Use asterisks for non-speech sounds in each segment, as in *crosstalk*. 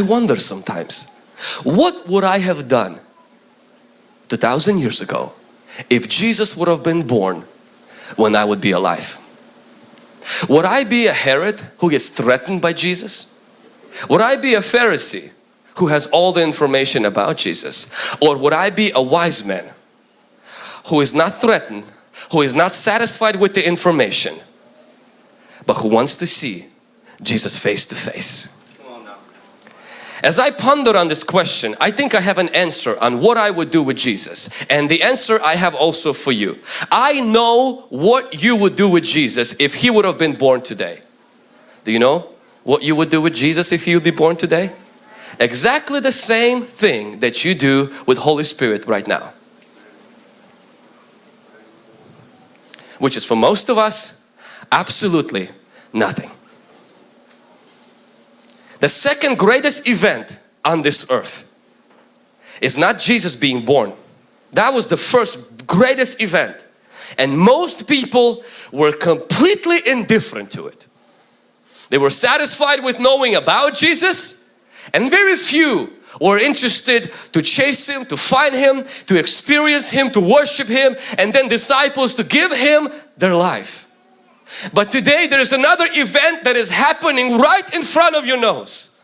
I wonder sometimes, what would I have done 2000 years ago if Jesus would have been born when I would be alive? Would I be a Herod who gets threatened by Jesus? Would I be a Pharisee who has all the information about Jesus? Or would I be a wise man who is not threatened, who is not satisfied with the information, but who wants to see Jesus face to face? As I ponder on this question, I think I have an answer on what I would do with Jesus. And the answer I have also for you. I know what you would do with Jesus if He would have been born today. Do you know what you would do with Jesus if He would be born today? Exactly the same thing that you do with Holy Spirit right now. Which is for most of us, absolutely nothing. The second greatest event on this earth is not Jesus being born. That was the first greatest event. And most people were completely indifferent to it. They were satisfied with knowing about Jesus and very few were interested to chase Him, to find Him, to experience Him, to worship Him and then disciples to give Him their life. But today there is another event that is happening right in front of your nose.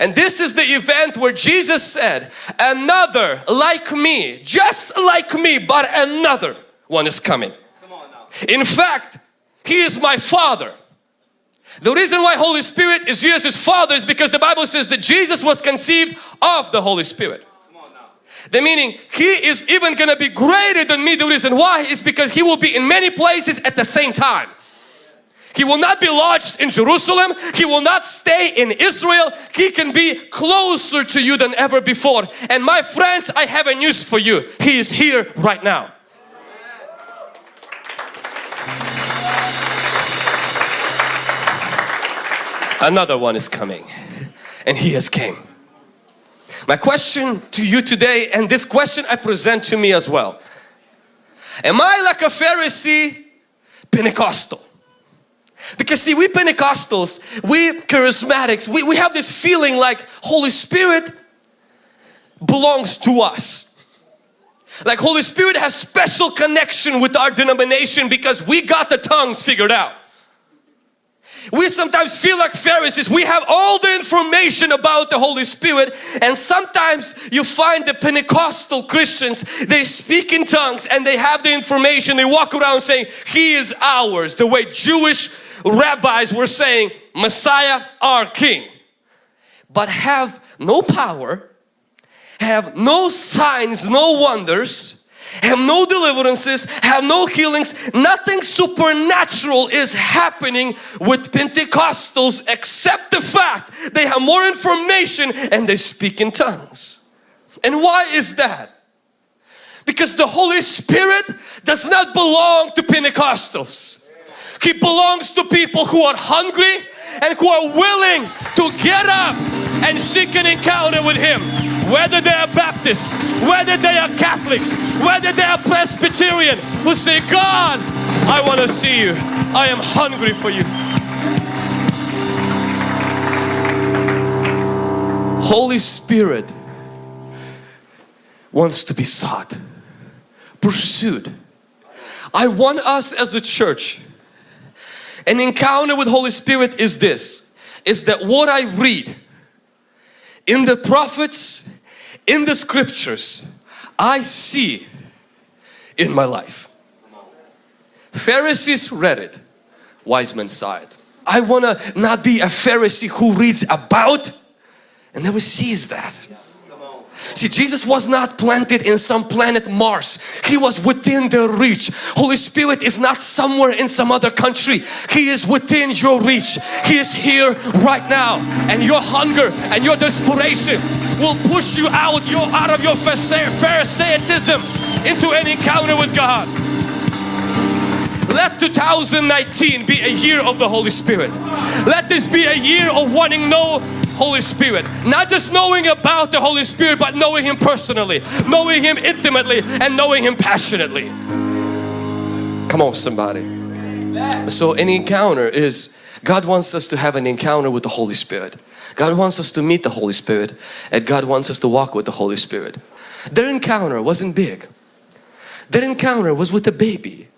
And this is the event where Jesus said, another like me, just like me, but another one is coming. In fact, He is my Father. The reason why Holy Spirit is Jesus' Father is because the Bible says that Jesus was conceived of the Holy Spirit. The meaning He is even going to be greater than me. The reason why is because He will be in many places at the same time. He will not be lodged in Jerusalem. He will not stay in Israel. He can be closer to you than ever before. And my friends, I have a news for you. He is here right now. Another one is coming and he has came. My question to you today and this question I present to me as well. Am I like a Pharisee Pentecostal? Because see, we Pentecostals, we charismatics, we, we have this feeling like Holy Spirit belongs to us. Like Holy Spirit has special connection with our denomination because we got the tongues figured out. We sometimes feel like Pharisees. We have all the information about the Holy Spirit and sometimes you find the Pentecostal Christians, they speak in tongues and they have the information. They walk around saying, He is ours. The way Jewish rabbis were saying Messiah our King. But have no power have no signs no wonders have no deliverances have no healings nothing supernatural is happening with Pentecostals except the fact they have more information and they speak in tongues. And why is that? Because the Holy Spirit does not belong to Pentecostals he belongs to people who are hungry and who are willing to get up and seek an encounter with Him. Whether they are Baptists, whether they are Catholics, whether they are Presbyterian, who say, God, I want to see you. I am hungry for you. Holy Spirit wants to be sought, pursued. I want us as a church an encounter with Holy Spirit is this, is that what I read in the prophets, in the scriptures, I see in my life. Pharisees read it, wise men saw it. I want to not be a Pharisee who reads about and never sees that. See, Jesus was not planted in some planet Mars. He was within the reach. Holy Spirit is not somewhere in some other country. He is within your reach. He is here right now. And your hunger and your desperation will push you out, your, out of your Pharisaism into an encounter with God. Let 2019 be a year of the Holy Spirit. Let this be a year of wanting know Holy Spirit. Not just knowing about the Holy Spirit, but knowing Him personally, knowing Him intimately, and knowing Him passionately. Come on somebody. So an encounter is God wants us to have an encounter with the Holy Spirit. God wants us to meet the Holy Spirit and God wants us to walk with the Holy Spirit. Their encounter wasn't big. Their encounter was with a baby.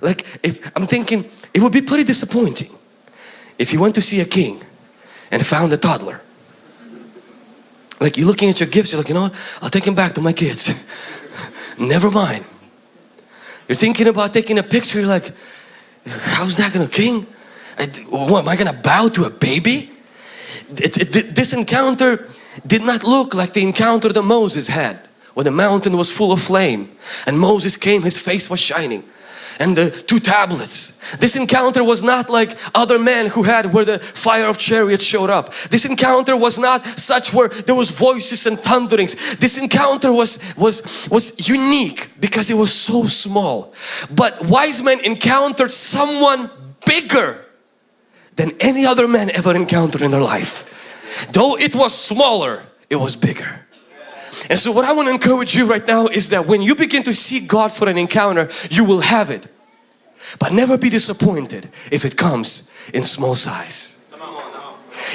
Like if I'm thinking it would be pretty disappointing if you went to see a king and found a toddler. Like you're looking at your gifts, you're like, you know what? I'll take him back to my kids. *laughs* Never mind. You're thinking about taking a picture, you're like, how's that gonna king? I, what, am I gonna bow to a baby? It, it, this encounter did not look like the encounter that Moses had when the mountain was full of flame and Moses came, his face was shining and the two tablets. This encounter was not like other men who had where the fire of chariots showed up. This encounter was not such where there was voices and thunderings. This encounter was, was, was unique because it was so small. But wise men encountered someone bigger than any other man ever encountered in their life. Though it was smaller, it was bigger. And so what I want to encourage you right now is that when you begin to seek God for an encounter, you will have it. But never be disappointed if it comes in small size.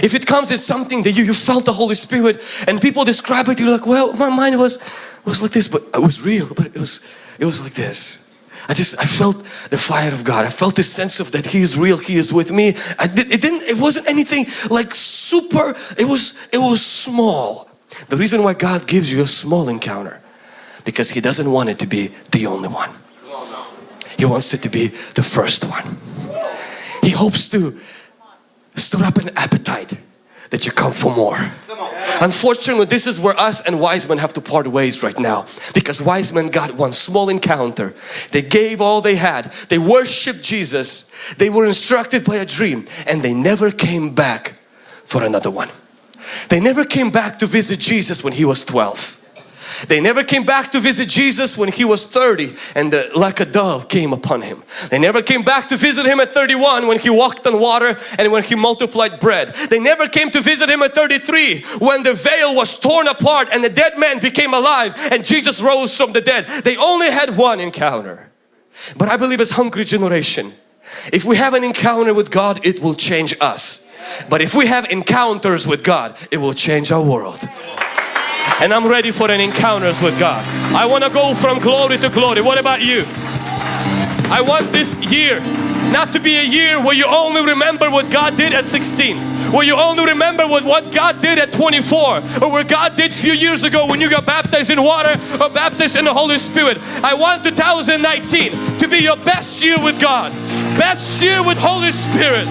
If it comes as something that you, you felt the Holy Spirit and people describe it, you're like, well, my mind was, was like this, but it was real, but it was, it was like this. I just, I felt the fire of God. I felt this sense of that He is real, He is with me. I it didn't, it wasn't anything like super, it was, it was small. The reason why God gives you a small encounter because He doesn't want it to be the only one. He wants it to be the first one. He hopes to stir up an appetite that you come for more. Unfortunately, this is where us and wise men have to part ways right now because wise men got one small encounter. They gave all they had. They worshiped Jesus. They were instructed by a dream and they never came back for another one. They never came back to visit Jesus when he was 12. They never came back to visit Jesus when he was 30 and the, like a dove came upon him. They never came back to visit him at 31 when he walked on water and when he multiplied bread. They never came to visit him at 33 when the veil was torn apart and the dead man became alive and Jesus rose from the dead. They only had one encounter. But I believe as hungry generation, if we have an encounter with God, it will change us. But if we have encounters with God, it will change our world. And I'm ready for an encounters with God. I want to go from glory to glory. What about you? I want this year not to be a year where you only remember what God did at 16 where you only remember what, what God did at 24 or what God did a few years ago when you got baptized in water or baptized in the Holy Spirit. I want 2019 to be your best year with God, best year with Holy Spirit.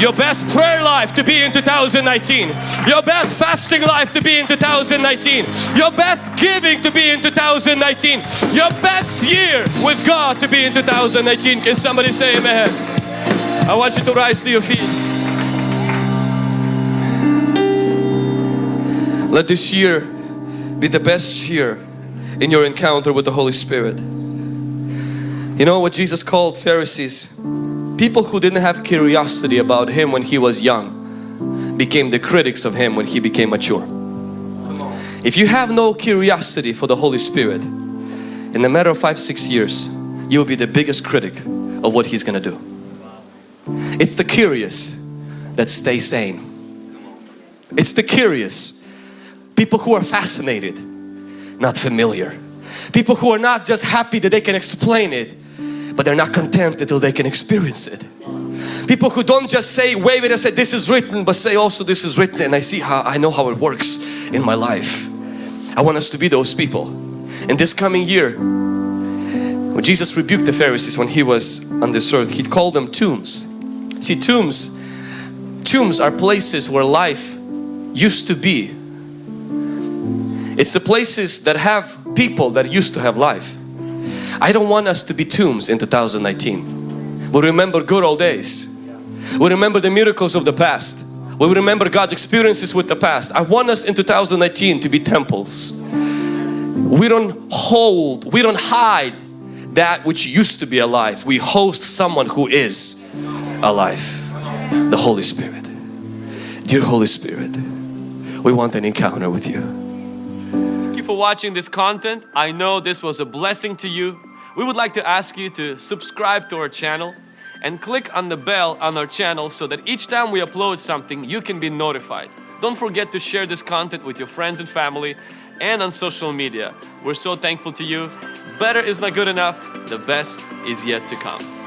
Your best prayer life to be in 2019. Your best fasting life to be in 2019. Your best giving to be in 2019. Your best year with God to be in 2019. Can somebody say amen? I want you to rise to your feet. Let this year be the best year in your encounter with the Holy Spirit. You know what Jesus called Pharisees? People who didn't have curiosity about Him when He was young became the critics of Him when He became mature. If you have no curiosity for the Holy Spirit, in a matter of five, six years, you'll be the biggest critic of what He's gonna do. It's the curious that stay sane. It's the curious, people who are fascinated, not familiar. People who are not just happy that they can explain it, but they're not content until they can experience it. People who don't just say wave it and say this is written but say also this is written and I see how I know how it works in my life. I want us to be those people. In this coming year when Jesus rebuked the Pharisees when he was on this earth he called them tombs. See tombs tombs are places where life used to be. It's the places that have people that used to have life. I don't want us to be tombs in 2019. We remember good old days. We remember the miracles of the past. We remember God's experiences with the past. I want us in 2019 to be temples. We don't hold, we don't hide that which used to be alive. We host someone who is alive. The Holy Spirit. Dear Holy Spirit, we want an encounter with you. You for watching this content. I know this was a blessing to you. We would like to ask you to subscribe to our channel and click on the bell on our channel so that each time we upload something, you can be notified. Don't forget to share this content with your friends and family and on social media. We're so thankful to you. Better is not good enough, the best is yet to come.